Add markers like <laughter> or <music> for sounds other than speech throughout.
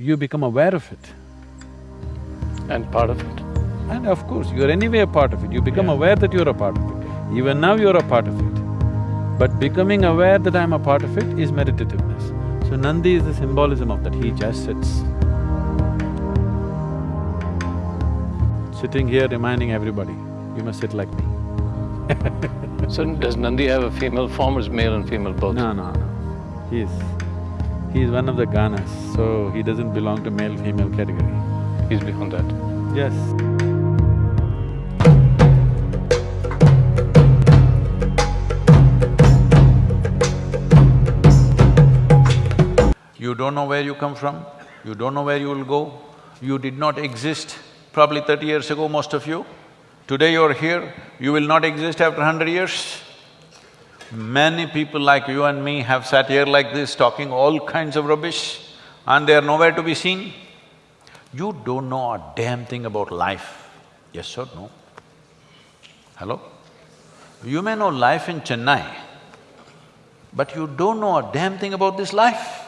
you become aware of it. And part of it. And of course, you're anyway a part of it, you become Yeah. aware that you're a part of it. Even now you're a part of it. But becoming aware that I'm a part of it is meditativeness. So Nandi is the symbolism of that, he just sits. Sitting here reminding everybody, you must sit like me. <laughs> So does Nandi have a female form or is male and female both? No, no, no. He's… is one of the Ganas, so he doesn't belong to male-female category. He's beyond that. Yes. You don't know where you come from, you don't know where you will go, you did not exist probably thirty years ago, most of you. Today you're here, you will not exist after hundred years. Many people like you and me have sat here like this talking all kinds of rubbish and they are nowhere to be seen. You don't know a damn thing about life, yes or no? Hello? You may know life in Chennai, but you don't know a damn thing about this life.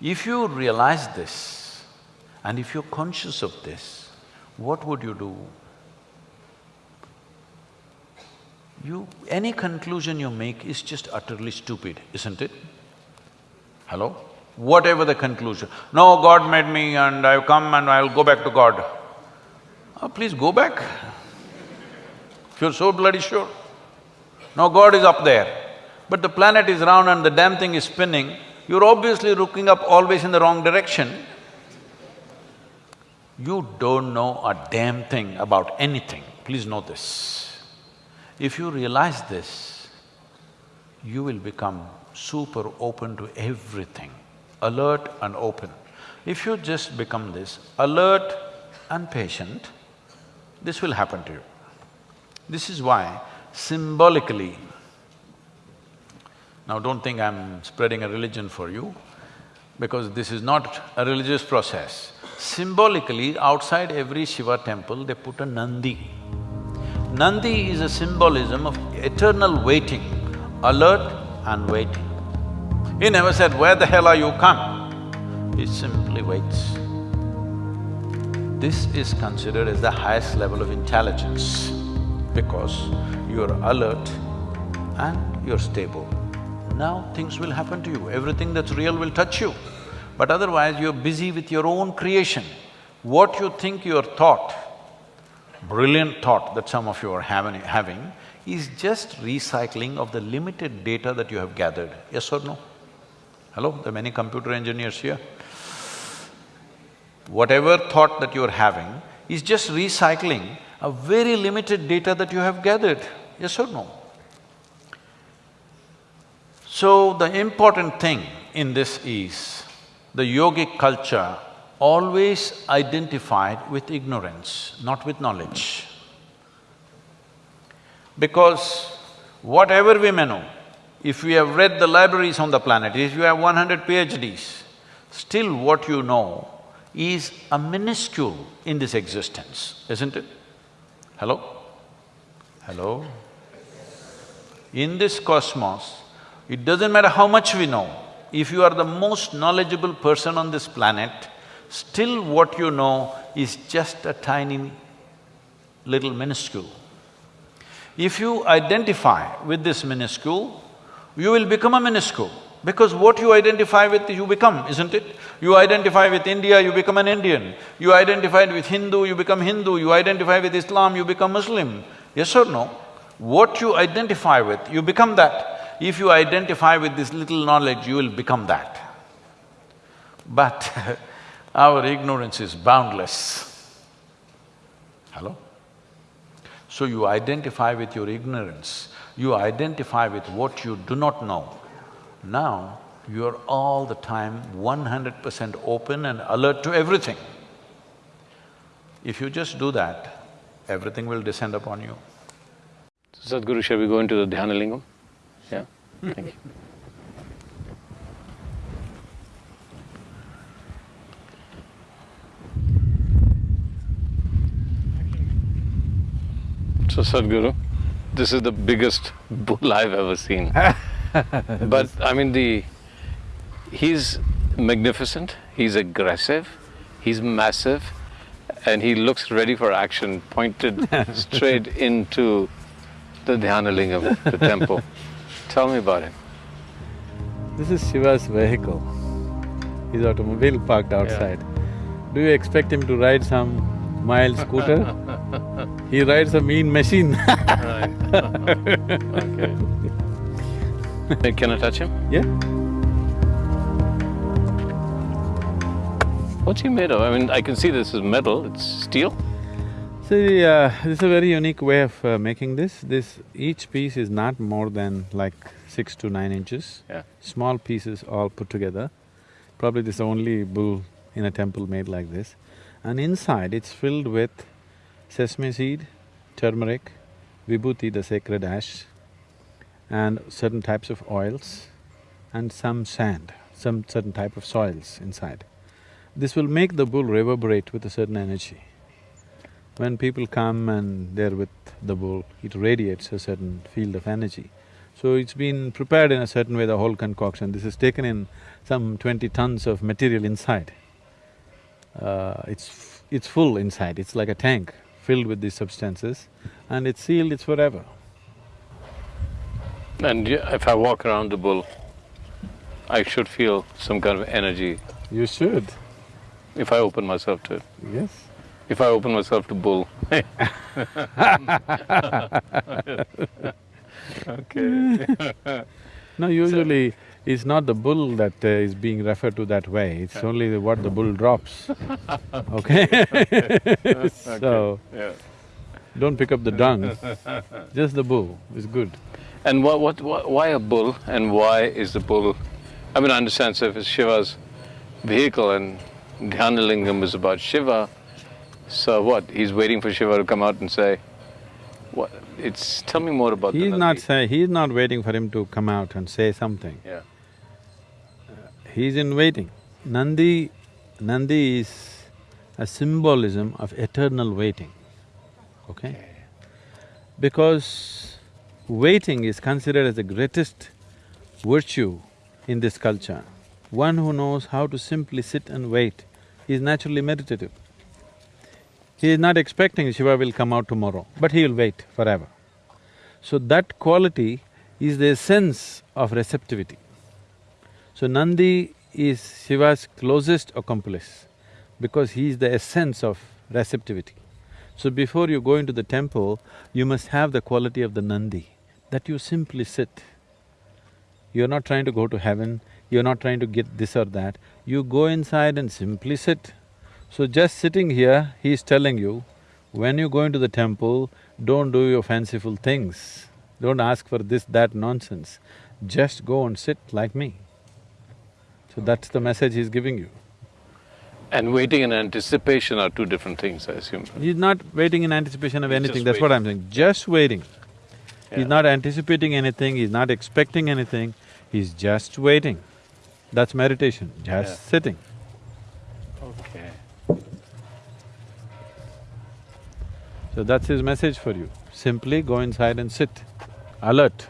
If you realize this and if you're conscious of this, what would you do? You… any conclusion you make is just utterly stupid, isn't it? Hello? Whatever the conclusion, no, God made me and I've come and I'll go back to God. Oh, please go back. If you're so bloody sure. No, God is up there. But the planet is round and the damn thing is spinning, you're obviously looking up always in the wrong direction. You don't know a damn thing about anything, please know this. If you realize this, you will become super open to everything, alert and open. If you just become this, alert and patient, this will happen to you. This is why symbolically, now don't think I'm spreading a religion for you, because this is not a religious process. Symbolically, outside every Shiva temple, they put a Nandi. Nandi is a symbolism of eternal waiting, alert and waiting. He never said, where the hell are you, come. He simply waits. This is considered as the highest level of intelligence because you're alert and you're stable. Now things will happen to you, everything that's real will touch you. But otherwise, you're busy with your own creation. What you think your thought, brilliant thought that some of you are having, is just recycling of the limited data that you have gathered, yes or no? Hello, there are many computer engineers here. Whatever thought that you're having is just recycling a very limited data that you have gathered, yes or no? So, the important thing in this is, the yogic culture always identified with ignorance, not with knowledge. Because whatever we may know, if we have read the libraries on the planet, if you have one hundred PhDs, still what you know is a minuscule in this existence, isn't it? Hello? Hello? In this cosmos, it doesn't matter how much we know, if you are the most knowledgeable person on this planet, still what you know is just a tiny little minuscule. If you identify with this minuscule, you will become a minuscule because what you identify with, you become, isn't it? You identify with India, you become an Indian. You identify with Hindu, you become Hindu. You identify with Islam, you become Muslim. Yes or no? What you identify with, you become that. If you identify with this little knowledge, you will become that. But <laughs> our ignorance is boundless. Hello? So you identify with your ignorance, you identify with what you do not know. Now, you're all the time one hundred percent open and alert to everything. If you just do that, everything will descend upon you. Sadhguru, shall we go into the Dhyana Lingam? Yeah? Thank you. Sadhguru, this is the biggest bull I've ever seen. <laughs> but I mean the… he's… magnificent, he's aggressive, he's massive, and he looks ready for action, pointed <laughs> straight into the Dhyanalingam, the temple. Tell me about him. This is Shiva's vehicle. His automobile parked outside. Do you expect him to ride some mild scooter? he rides a mean machine Right. okay. Can I touch him? Yeah? What's he made of? I mean, I can see this is metal, it's steel. See, uh, this is a very unique way of uh, making this. This… each piece is not more than like six to nine inches. Yeah. Small pieces all put together. Probably this is the only bull in a temple made like this. And inside it's filled with sesame seed, turmeric, vibhuti, the sacred ash, and certain types of oils, and some sand, some certain type of soils inside. This will make the bull reverberate with a certain energy. When people come and they're with the bull, it radiates a certain field of energy. So it's been prepared in a certain way, the whole concoction. This is taken in some twenty tons of material inside. Uh, it's… f- it's full inside, it's like a tank filled with these substances and it's sealed, it's forever. And if I walk around the bull, I should feel some kind of energy You should, if I open myself to it. yes. If I open myself to bull. <laughs> <laughs> okay. <laughs> No, usually it's not the bull that uh, is being referred to that way, it's only the- what the bull drops, <laughs> okay? <laughs> So, Yeah. don't pick up the dung, just the bull is good. And what, what, what, why a bull and why is the bull? I mean, I understand, so if it's Shiva's vehicle and Dhyanalingam is about Shiva, so what? He's waiting for Shiva to come out and say, what? It's, tell me more about the He's not Nandi. say… he's not waiting for him to come out and say something. Yeah. He's in waiting. Nandi… Nandi is a symbolism of eternal waiting, okay? Because waiting is considered as the greatest virtue in this culture. One who knows how to simply sit and wait is naturally meditative. He is not expecting Shiva will come out tomorrow, but he will wait forever. So that quality is the essence of receptivity. So Nandi is Shiva's closest accomplice because he is the essence of receptivity. So before you go into the temple, you must have the quality of the Nandi, that you simply sit. You're not trying to go to heaven, you're not trying to get this or that, you go inside and simply sit. So just sitting here, he's telling you, when you go into the temple, don't do your fanciful things, don't ask for this, that nonsense, just go and sit like me. So that's the message he's giving you. And waiting and anticipation are two different things, I assume. He's not waiting in anticipation of He's anything, that's what I'm saying, just waiting. Yeah. He's not anticipating anything, he's not expecting anything, he's just waiting. That's meditation, just Yeah. sitting. Okay. So that's his message for you. Simply go inside and sit, alert,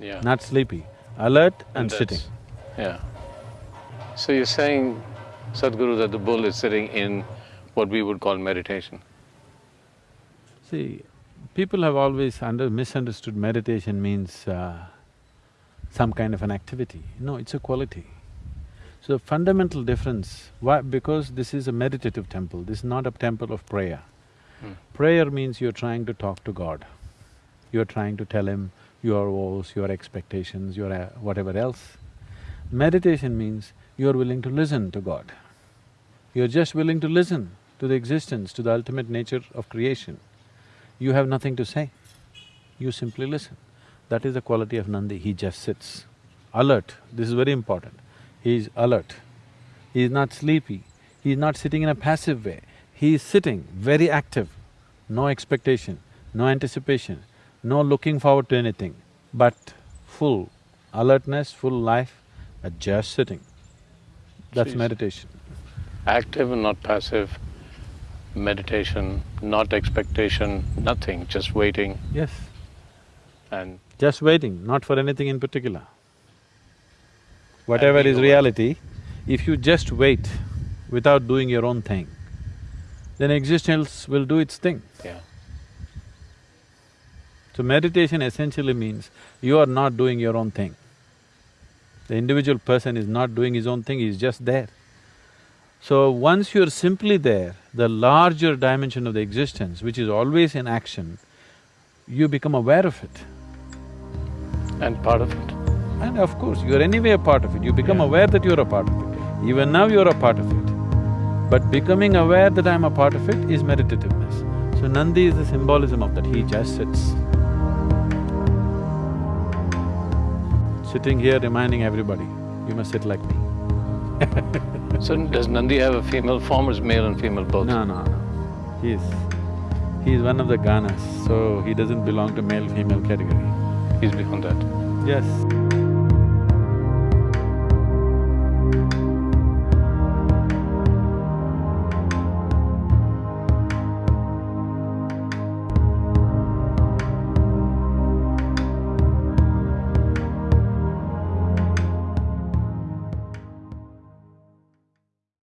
Yeah. not sleepy, alert and that's- sitting. Yeah. So you're saying, Sadhguru, that the bull is sitting in what we would call meditation. See, people have always under… misunderstood meditation means uh, some kind of an activity. No, it's a quality. So fundamental difference, why? Because this is a meditative temple, this is not a temple of prayer. Hmm. Prayer means you're trying to talk to God. You're trying to tell Him your woes, your expectations, your uh, whatever else. Meditation means you're willing to listen to God. You're just willing to listen to the existence, to the ultimate nature of creation. You have nothing to say, you simply listen. That is the quality of Nandi, he just sits. Alert, this is very important. He is alert. He is not sleepy, he is not sitting in a passive way. He is sitting very active, no expectation, no anticipation, no looking forward to anything, but full alertness, full life, but just sitting. That's meditation. Active and not passive, meditation, not expectation, nothing, just waiting Yes, and just waiting, not for anything in particular. Whatever is reality, If you just wait without doing your own thing, then existence will do its thing. Yeah. So meditation essentially means you are not doing your own thing. The individual person is not doing his own thing, he's just there. So once you're simply there, the larger dimension of the existence, which is always in action, you become aware of it. And part of it. And of course, you're anyway a part of it, you become Yeah. aware that you're a part of it. Even now you're a part of it. But becoming aware that I'm a part of it is meditativeness. So Nandi is the symbolism of that, he just sits. Sitting here reminding everybody, you must sit like me. <laughs> <laughs> So does Nandi have a female form or is male and female both? No, no, no. He's… he's one of the Ganas, so he doesn't belong to male-female category. He's beyond that. Yes.